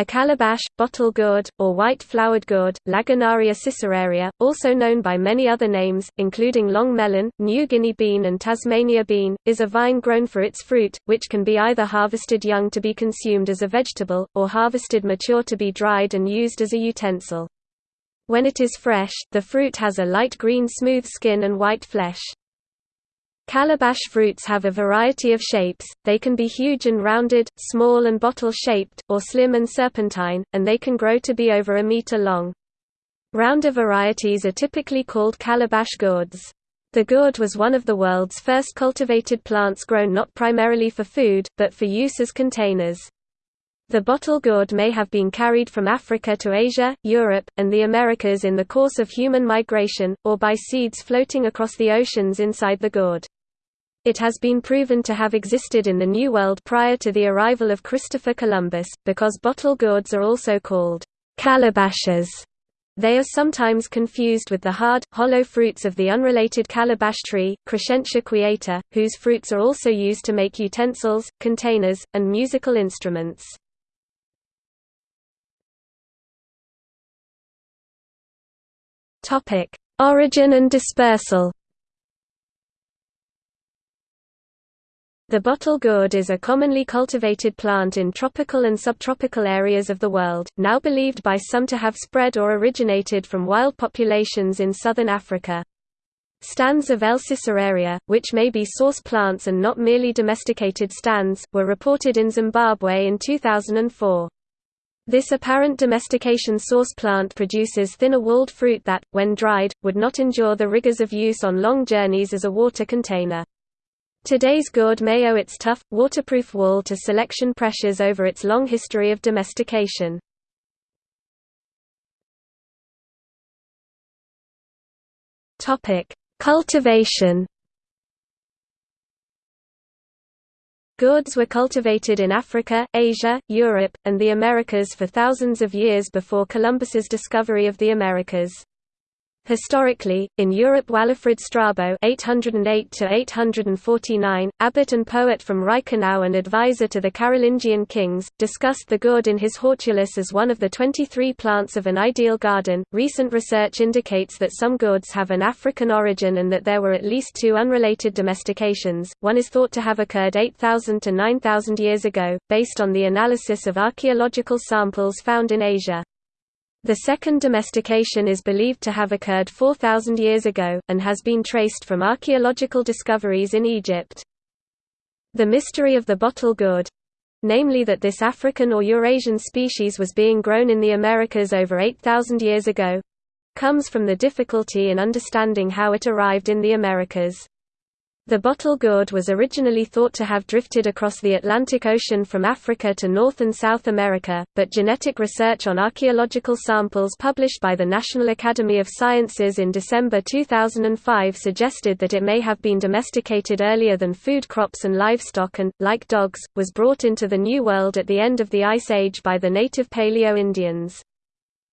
A calabash, bottle gourd, or white-flowered gourd, Lagenaria siceraria, also known by many other names, including long melon, New Guinea bean and Tasmania bean, is a vine grown for its fruit, which can be either harvested young to be consumed as a vegetable, or harvested mature to be dried and used as a utensil. When it is fresh, the fruit has a light green smooth skin and white flesh. Calabash fruits have a variety of shapes, they can be huge and rounded, small and bottle-shaped, or slim and serpentine, and they can grow to be over a meter long. Rounder varieties are typically called calabash gourds. The gourd was one of the world's first cultivated plants grown not primarily for food, but for use as containers. The bottle gourd may have been carried from Africa to Asia, Europe, and the Americas in the course of human migration, or by seeds floating across the oceans inside the gourd. It has been proven to have existed in the New World prior to the arrival of Christopher Columbus, because bottle gourds are also called calabashes. They are sometimes confused with the hard, hollow fruits of the unrelated calabash tree, Crescentia quieta, whose fruits are also used to make utensils, containers, and musical instruments. Origin and dispersal The bottle gourd is a commonly cultivated plant in tropical and subtropical areas of the world, now believed by some to have spread or originated from wild populations in southern Africa. Stands of L. siceraria, which may be source plants and not merely domesticated stands, were reported in Zimbabwe in 2004. This apparent domestication source plant produces thinner walled fruit that, when dried, would not endure the rigors of use on long journeys as a water container. Today's gourd may owe its tough, waterproof wall to selection pressures over its long history of domestication. Cultivation Gourds were cultivated in Africa, Asia, Europe, and the Americas for thousands of years before Columbus's discovery of the Americas. Historically, in Europe Walafrid Strabo (808–849), abbot and poet from Reichenau and advisor to the Carolingian kings, discussed the gourd in his Hortulus as one of the 23 plants of an ideal garden. Recent research indicates that some gourds have an African origin and that there were at least two unrelated domestications. One is thought to have occurred 8,000 to 9,000 years ago, based on the analysis of archaeological samples found in Asia. The second domestication is believed to have occurred 4,000 years ago, and has been traced from archaeological discoveries in Egypt. The mystery of the bottle gourd—namely that this African or Eurasian species was being grown in the Americas over 8,000 years ago—comes from the difficulty in understanding how it arrived in the Americas. The bottle gourd was originally thought to have drifted across the Atlantic Ocean from Africa to North and South America, but genetic research on archaeological samples published by the National Academy of Sciences in December 2005 suggested that it may have been domesticated earlier than food crops and livestock and, like dogs, was brought into the New World at the end of the Ice Age by the native Paleo-Indians.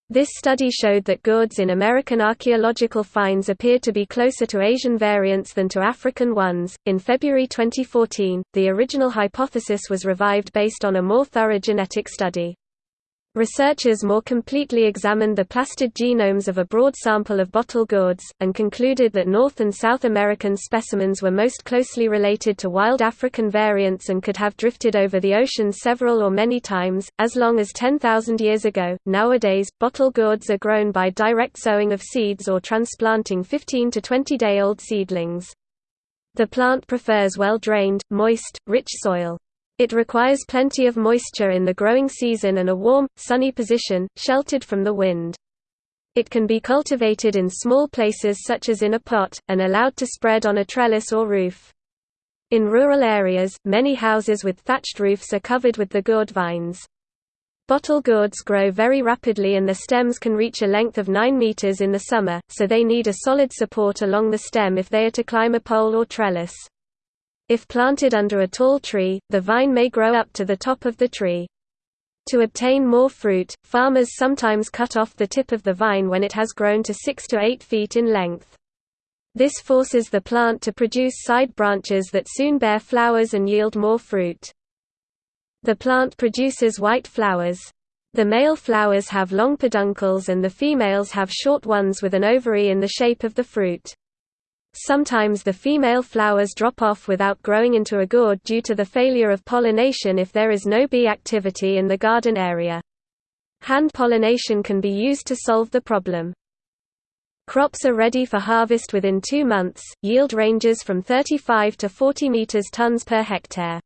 This study showed that gourds in American archaeological finds appear to be closer to Asian variants than to African ones. In February 2014, the original hypothesis was revived based on a more thorough genetic study. Researchers more completely examined the plastid genomes of a broad sample of bottle gourds, and concluded that North and South American specimens were most closely related to wild African variants and could have drifted over the ocean several or many times, as long as 10,000 years ago. Nowadays, bottle gourds are grown by direct sowing of seeds or transplanting 15 to 20 day old seedlings. The plant prefers well drained, moist, rich soil. It requires plenty of moisture in the growing season and a warm, sunny position, sheltered from the wind. It can be cultivated in small places such as in a pot, and allowed to spread on a trellis or roof. In rural areas, many houses with thatched roofs are covered with the gourd vines. Bottle gourds grow very rapidly and the stems can reach a length of 9 meters in the summer, so they need a solid support along the stem if they are to climb a pole or trellis. If planted under a tall tree, the vine may grow up to the top of the tree. To obtain more fruit, farmers sometimes cut off the tip of the vine when it has grown to 6 to 8 feet in length. This forces the plant to produce side branches that soon bear flowers and yield more fruit. The plant produces white flowers. The male flowers have long peduncles and the females have short ones with an ovary in the shape of the fruit. Sometimes the female flowers drop off without growing into a gourd due to the failure of pollination if there is no bee activity in the garden area. Hand pollination can be used to solve the problem. Crops are ready for harvest within two months, yield ranges from 35 to 40 meters tons per hectare.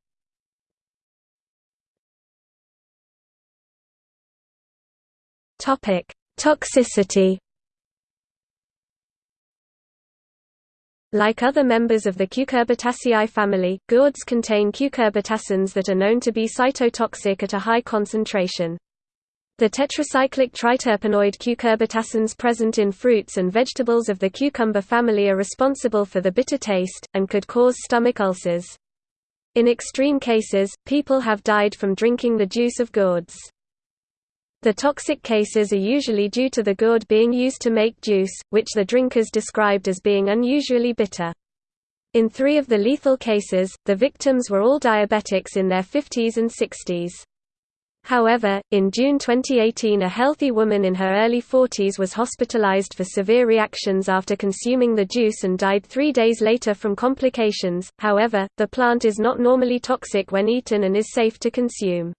Toxicity Like other members of the Cucurbitaceae family, gourds contain cucurbitacins that are known to be cytotoxic at a high concentration. The tetracyclic triterpenoid cucurbitacins present in fruits and vegetables of the cucumber family are responsible for the bitter taste, and could cause stomach ulcers. In extreme cases, people have died from drinking the juice of gourds. The toxic cases are usually due to the gourd being used to make juice, which the drinkers described as being unusually bitter. In three of the lethal cases, the victims were all diabetics in their 50s and 60s. However, in June 2018 a healthy woman in her early 40s was hospitalized for severe reactions after consuming the juice and died three days later from complications. However, the plant is not normally toxic when eaten and is safe to consume.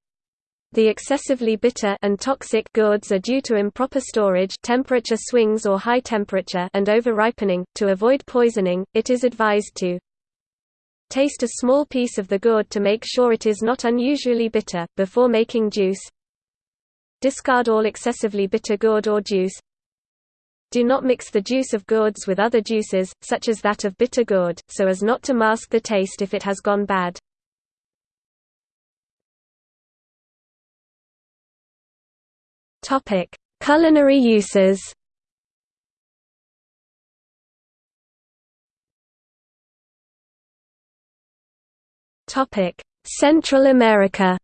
The excessively bitter and toxic gourds are due to improper storage temperature swings or high temperature and over-ripening. To avoid poisoning, it is advised to taste a small piece of the gourd to make sure it is not unusually bitter, before making juice. Discard all excessively bitter gourd or juice. Do not mix the juice of gourds with other juices, such as that of bitter gourd, so as not to mask the taste if it has gone bad. Topic: Culinary uses. Topic: Central America.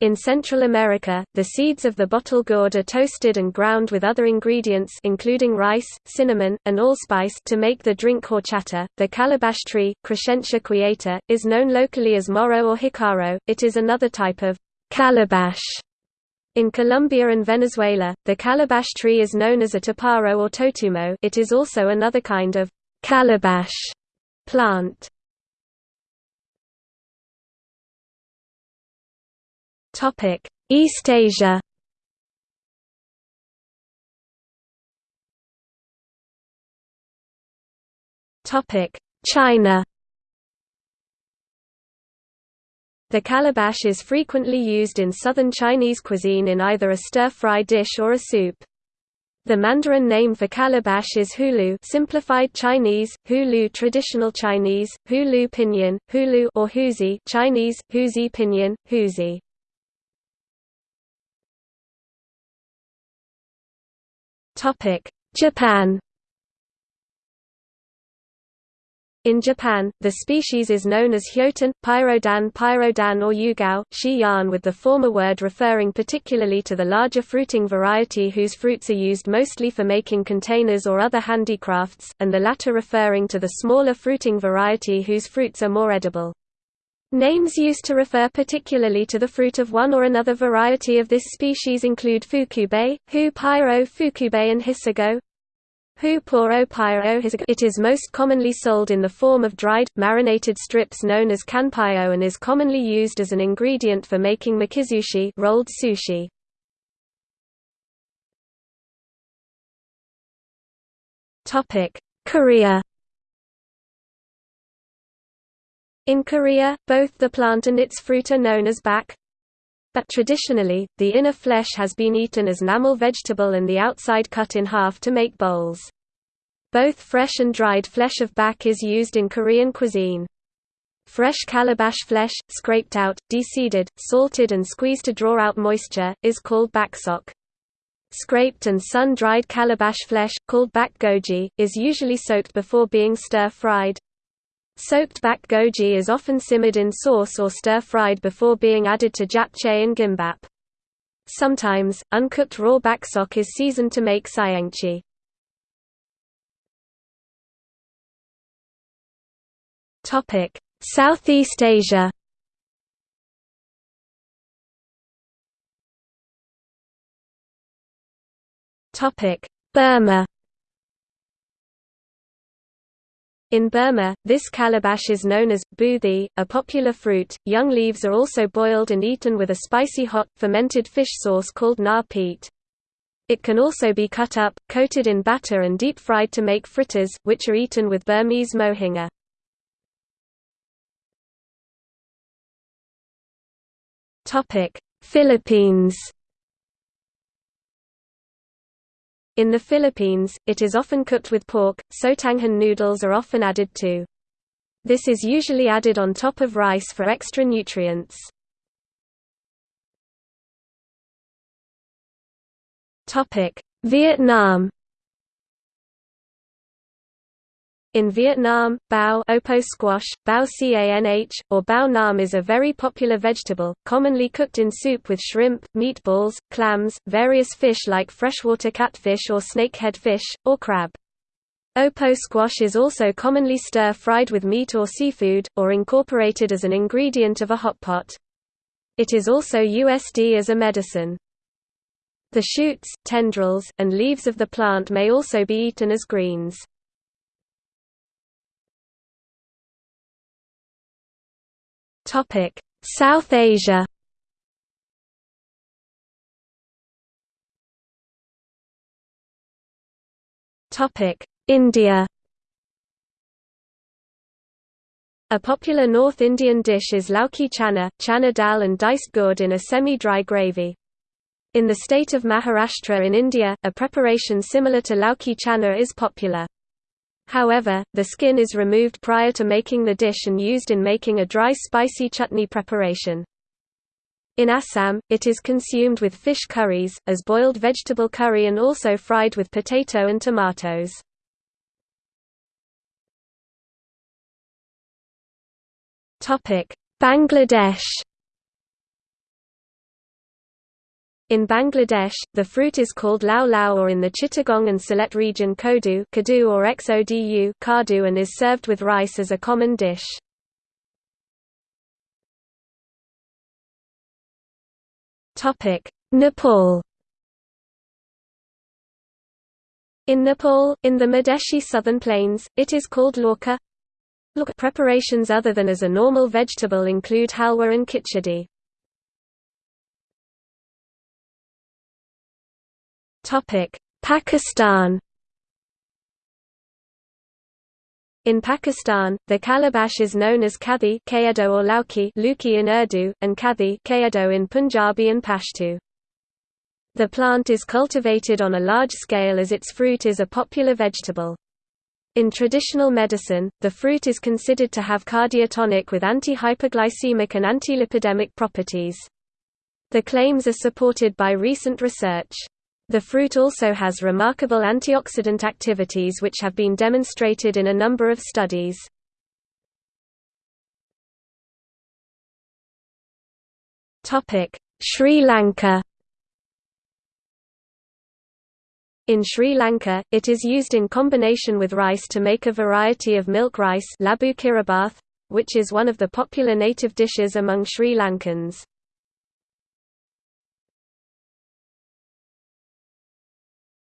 In Central America, the seeds of the bottle gourd are toasted and ground with other ingredients including rice, cinnamon, and allspice to make the drink horchata. The calabash tree, Crescentia quieta, is known locally as moro or jicaro. It is another type of Calabash. In Colombia and Venezuela, the calabash tree is known as a taparo or totumo. It is also another kind of calabash plant. East Asia. China The calabash is frequently used in southern Chinese cuisine in either a stir-fry dish or a soup. The Mandarin name for calabash is hulu simplified Chinese, hulu traditional Chinese, hulu pinyin, hulu or huzi Chinese, huzi pinyin, huzi. Japan In Japan, the species is known as hyotan, pyrodan pyrodan or yugao, shi yan with the former word referring particularly to the larger fruiting variety whose fruits are used mostly for making containers or other handicrafts, and the latter referring to the smaller fruiting variety whose fruits are more edible. Names used to refer particularly to the fruit of one or another variety of this species include fukube, hu pyro fukube and hisago, it is most commonly sold in the form of dried, marinated strips known as kanpyō and is commonly used as an ingredient for making makizushi rolled sushi. Korea In Korea, both the plant and its fruit are known as bak, but traditionally, the inner flesh has been eaten as namul vegetable and the outside cut in half to make bowls. Both fresh and dried flesh of bak is used in Korean cuisine. Fresh calabash flesh, scraped out, deseeded, salted and squeezed to draw out moisture, is called baksok. Scraped and sun-dried calabash flesh, called bak goji, is usually soaked before being stir-fried. Soaked bak goji is often simmered in sauce or stir-fried before being added to japchae and gimbap. Sometimes, uncooked raw baksok is seasoned to make saengchae. Southeast Asia Burma In Burma, this calabash is known as boothi, a popular fruit. Young leaves are also boiled and eaten with a spicy hot, fermented fish sauce called na peet. It can also be cut up, coated in batter and deep fried to make fritters, which are eaten with Burmese mohinga. Philippines In the Philippines, it is often cooked with pork, sotanghon noodles are often added too. This is usually added on top of rice for extra nutrients. Vietnam In Vietnam, bao opo squash, bao canh, or bao nam is a very popular vegetable, commonly cooked in soup with shrimp, meatballs, clams, various fish like freshwater catfish or snakehead fish, or crab. Opo squash is also commonly stir-fried with meat or seafood, or incorporated as an ingredient of a hot pot. It is also USD as a medicine. The shoots, tendrils, and leaves of the plant may also be eaten as greens. Topic: South Asia. Topic: India. A popular North Indian dish is lauki chana, chana dal and diced gourd in a semi-dry gravy. In the state of Maharashtra in India, a preparation similar to lauki chana is popular. However, the skin is removed prior to making the dish and used in making a dry spicy chutney preparation. In Assam, it is consumed with fish curries, as boiled vegetable curry and also fried with potato and tomatoes. Bangladesh In Bangladesh, the fruit is called lau lau or in the Chittagong and Sylhet region kodu, kadu or xodu kadu and is served with rice as a common dish. Nepal In Nepal, in the Madhesi southern plains, it is called lauka. Preparations other than as a normal vegetable include halwa and khichdi. Pakistan In Pakistan, the calabash is known as kadhi or lauki luki in Urdu, and kadhi in Punjabi and Pashto. The plant is cultivated on a large scale as its fruit is a popular vegetable. In traditional medicine, the fruit is considered to have cardiotonic with anti-hyperglycemic and antilipidemic properties. The claims are supported by recent research. The fruit also has remarkable antioxidant activities which have been demonstrated in a number of studies. Sri Lanka In Sri Lanka, it is used in combination with rice to make a variety of milk rice which is one of the popular native dishes among Sri Lankans.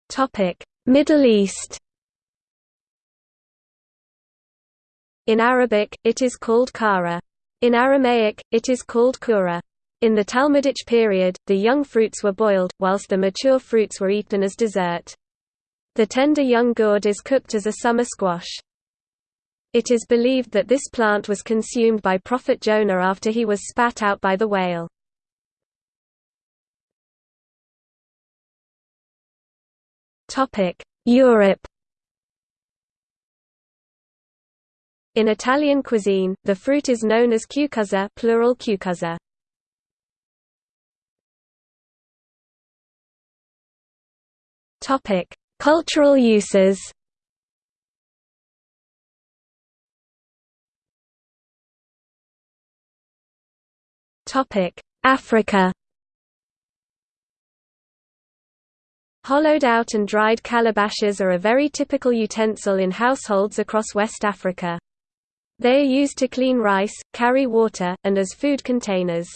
Topic: Middle East. In Arabic, it is called kara. In Aramaic, it is called kura. In the Talmudic period, the young fruits were boiled, whilst the mature fruits were eaten as dessert. The tender young gourd is cooked as a summer squash. It is believed that this plant was consumed by Prophet Jonah after he was spat out by the whale. Europe In Italian cuisine, the fruit is known as cucuzza plural cucuzze. Topic: Cultural uses. Topic: Africa. Hollowed out and dried calabashes are a very typical utensil in households across West Africa. They are used to clean rice, carry water, and as food containers.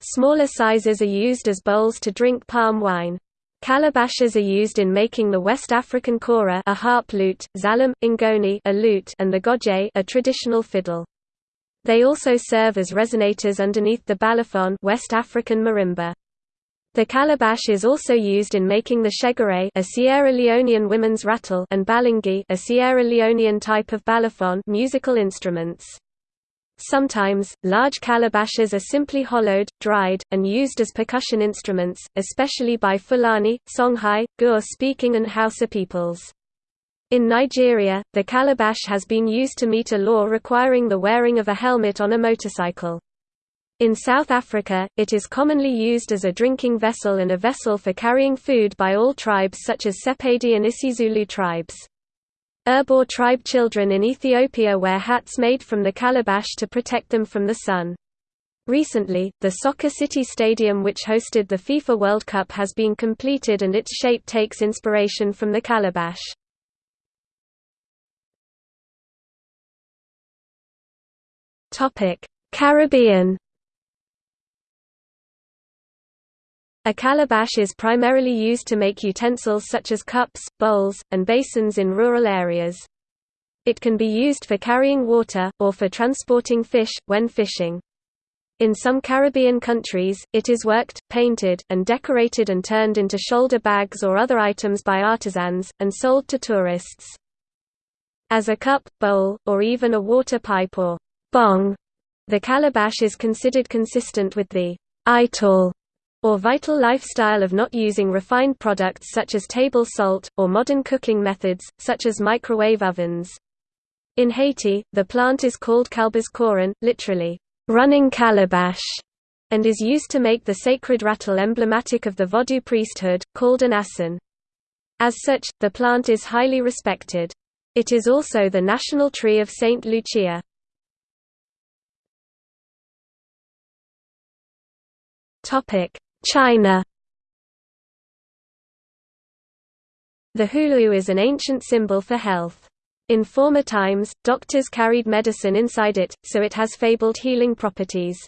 Smaller sizes are used as bowls to drink palm wine. Calabashes are used in making the West African kora a harp lute, xalem, ngoni a lute and the gojé a traditional fiddle. They also serve as resonators underneath the balafon West African marimba. The calabash is also used in making the shegere a Sierra Leonean women's rattle and balingi a Sierra Leonean type of balafon musical instruments. Sometimes, large calabashes are simply hollowed, dried, and used as percussion instruments, especially by Fulani, Songhai, Gur-speaking and Hausa peoples. In Nigeria, the calabash has been used to meet a law requiring the wearing of a helmet on a motorcycle. In South Africa, it is commonly used as a drinking vessel and a vessel for carrying food by all tribes such as Sepedi and isiZulu tribes. Irbor tribe children in Ethiopia wear hats made from the calabash to protect them from the sun. Recently, the Soccer City Stadium which hosted the FIFA World Cup has been completed and its shape takes inspiration from the calabash. Caribbean A calabash is primarily used to make utensils such as cups, bowls, and basins in rural areas. It can be used for carrying water, or for transporting fish, when fishing. In some Caribbean countries, it is worked, painted, and decorated and turned into shoulder bags or other items by artisans, and sold to tourists. As a cup, bowl, or even a water pipe or bong, the calabash is considered consistent with the ital or vital lifestyle of not using refined products such as table salt, or modern cooking methods, such as microwave ovens. In Haiti, the plant is called Calbas coran, literally, running calabash, and is used to make the sacred rattle emblematic of the Vodou priesthood, called an asson. As such, the plant is highly respected. It is also the national tree of Saint Lucia. Topic: China The hulu is an ancient symbol for health. In former times, doctors carried medicine inside it, so it has fabled healing properties.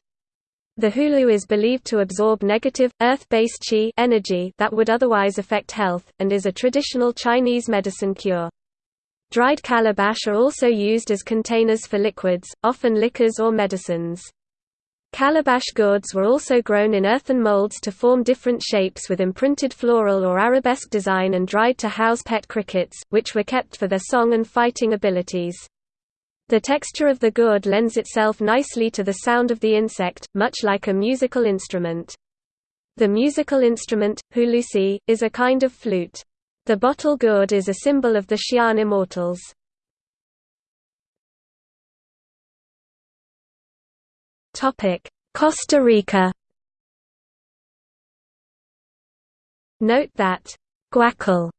The hulu is believed to absorb negative, earth-based qi energy that would otherwise affect health, and is a traditional Chinese medicine cure. Dried calabash are also used as containers for liquids, often liquors or medicines. Calabash gourds were also grown in earthen molds to form different shapes with imprinted floral or arabesque design and dried to house pet crickets, which were kept for their song and fighting abilities. The texture of the gourd lends itself nicely to the sound of the insect, much like a musical instrument. The musical instrument, hulusi, is a kind of flute. The bottle gourd is a symbol of the Xi'an immortals. Costa Rica Note that guacal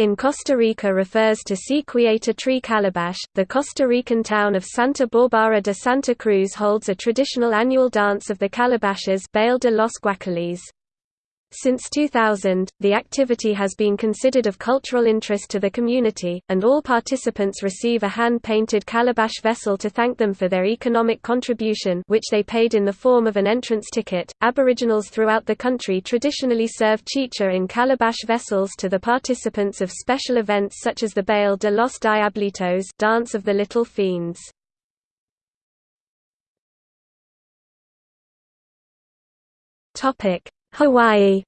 in Costa Rica refers to Si Quieta tree calabash. The Costa Rican town of Santa Barbara de Santa Cruz holds a traditional annual dance of the calabashes Baile de los Guacalis. Since 2000, the activity has been considered of cultural interest to the community, and all participants receive a hand-painted calabash vessel to thank them for their economic contribution which they paid in the form of an entrance ticket. Aboriginals throughout the country traditionally serve chicha in calabash vessels to the participants of special events such as the Baile de los Diablitos Dance of the Little Fiends. Topic Hawaii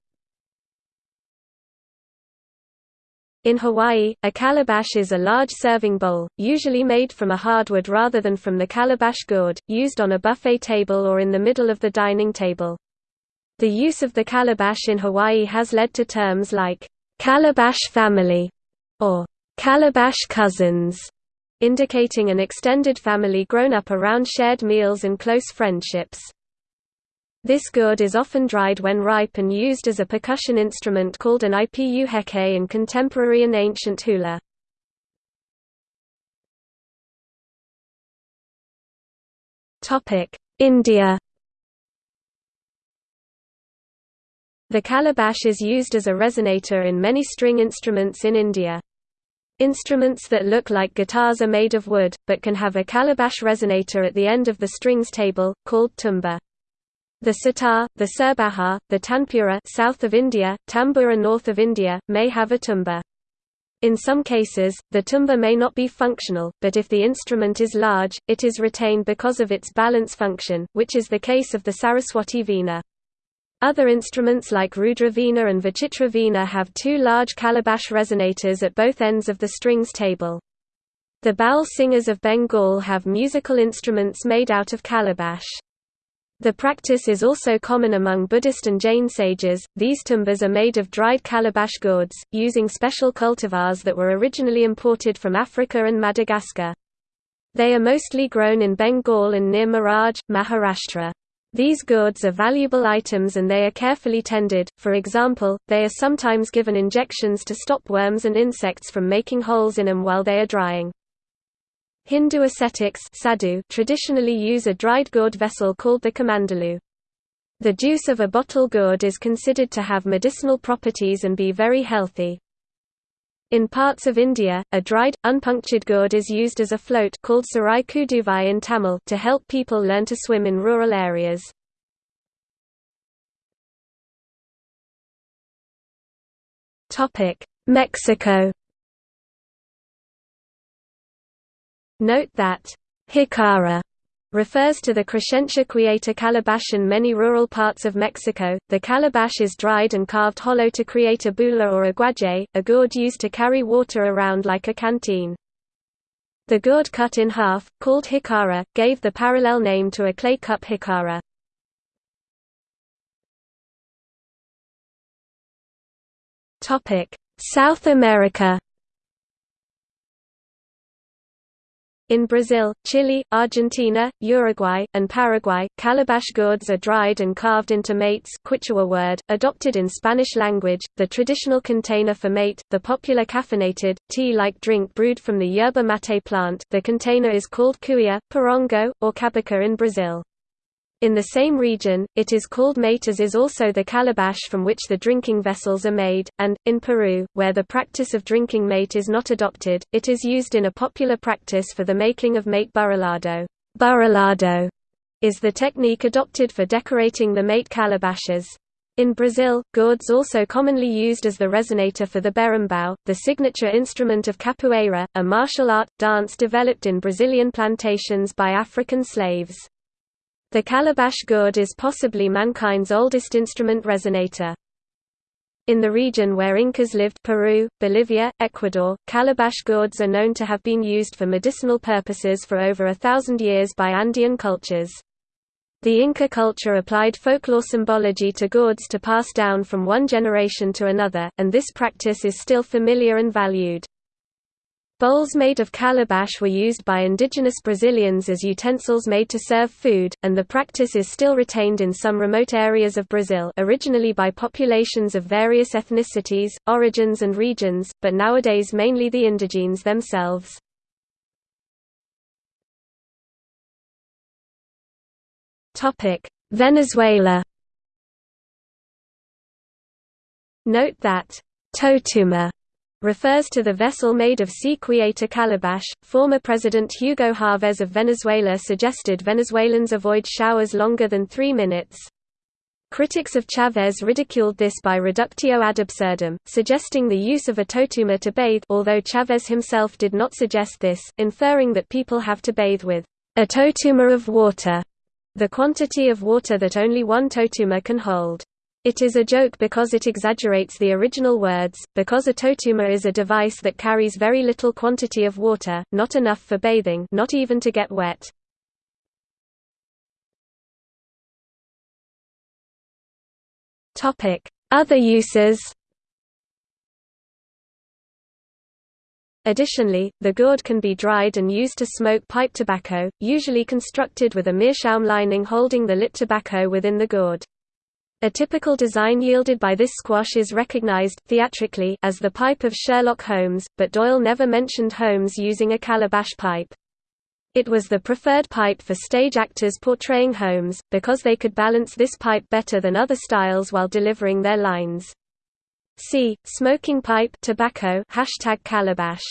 In Hawaii, a calabash is a large serving bowl, usually made from a hardwood rather than from the calabash gourd, used on a buffet table or in the middle of the dining table. The use of the calabash in Hawaii has led to terms like, "'calabash family' or "'calabash cousins' indicating an extended family grown up around shared meals and close friendships. This gourd is often dried when ripe and used as a percussion instrument called an ipu heke in contemporary and ancient hula. India The calabash is used as a resonator in many string instruments in India. Instruments that look like guitars are made of wood, but can have a calabash resonator at the end of the strings table, called tumba. The sitar, the surbahar, the tanpura south of India, tambura north of India, may have a tumba. In some cases, the tumba may not be functional, but if the instrument is large, it is retained because of its balance function, which is the case of the Saraswati veena. Other instruments like Rudra veena and Vichitra veena have two large calabash resonators at both ends of the strings table. The Baul singers of Bengal have musical instruments made out of calabash. The practice is also common among Buddhist and Jain sages. These tumbas are made of dried calabash gourds, using special cultivars that were originally imported from Africa and Madagascar. They are mostly grown in Bengal and near Miraj, Maharashtra. These gourds are valuable items and they are carefully tended, for example, they are sometimes given injections to stop worms and insects from making holes in them while they are drying. Hindu ascetics sadhu traditionally use a dried gourd vessel called the kamandalu. The juice of a bottle gourd is considered to have medicinal properties and be very healthy. In parts of India, a dried, unpunctured gourd is used as a float called sarai kuduvai in Tamil to help people learn to swim in rural areas. Mexico Note that jicara refers to the Crescentia quieta calabash in many rural parts of Mexico. The calabash is dried and carved hollow to create a bula or a guaje, a gourd used to carry water around like a canteen. The gourd cut in half, called hikara, gave the parallel name to a clay cup jicara. South America In Brazil, Chile, Argentina, Uruguay, and Paraguay, calabash gourds are dried and carved into mates Quichua word, adopted in Spanish language, the traditional container for mate, the popular caffeinated, tea-like drink brewed from the yerba mate plant the container is called cuia, porongo, or cabaca in Brazil. In the same region, it is called mate as is also the calabash from which the drinking vessels are made, and, in Peru, where the practice of drinking mate is not adopted, it is used in a popular practice for the making of mate burilado. Burilado is the technique adopted for decorating the mate calabashes. In Brazil, gourds also commonly used as the resonator for the berimbau, the signature instrument of capoeira, a martial art, dance developed in Brazilian plantations by African slaves. The calabash gourd is possibly mankind's oldest instrument resonator. In the region where Incas lived Peru, Bolivia, Ecuador, calabash gourds are known to have been used for medicinal purposes for over a thousand years by Andean cultures. The Inca culture applied folklore symbology to gourds to pass down from one generation to another, and this practice is still familiar and valued. Bowls made of calabash were used by indigenous Brazilians as utensils made to serve food, and the practice is still retained in some remote areas of Brazil originally by populations of various ethnicities, origins and regions, but nowadays mainly the indigenes themselves. Venezuela Note that «totuma» refers to the vessel made of C. quieta calabash. Former President Hugo Chavez of Venezuela suggested Venezuelans avoid showers longer than three minutes. Critics of Chavez ridiculed this by reductio ad absurdum, suggesting the use of a totuma to bathe although Chavez himself did not suggest this, inferring that people have to bathe with a totuma of water, the quantity of water that only one totuma can hold. It is a joke because it exaggerates the original words, because a totuma is a device that carries very little quantity of water, not enough for bathing not even to get wet. Other uses Additionally, the gourd can be dried and used to smoke pipe tobacco, usually constructed with a meerschaum lining holding the lit tobacco within the gourd. A typical design yielded by this squash is recognized, theatrically, as the pipe of Sherlock Holmes, but Doyle never mentioned Holmes using a calabash pipe. It was the preferred pipe for stage actors portraying Holmes, because they could balance this pipe better than other styles while delivering their lines. See, smoking pipe tobacco hashtag calabash.